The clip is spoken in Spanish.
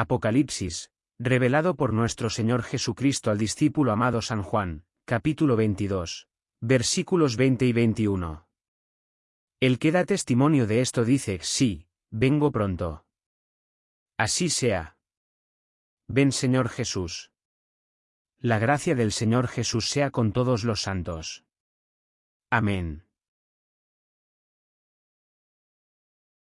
Apocalipsis, revelado por nuestro Señor Jesucristo al discípulo amado San Juan, capítulo 22, versículos 20 y 21. El que da testimonio de esto dice, sí, vengo pronto. Así sea. Ven Señor Jesús. La gracia del Señor Jesús sea con todos los santos. Amén.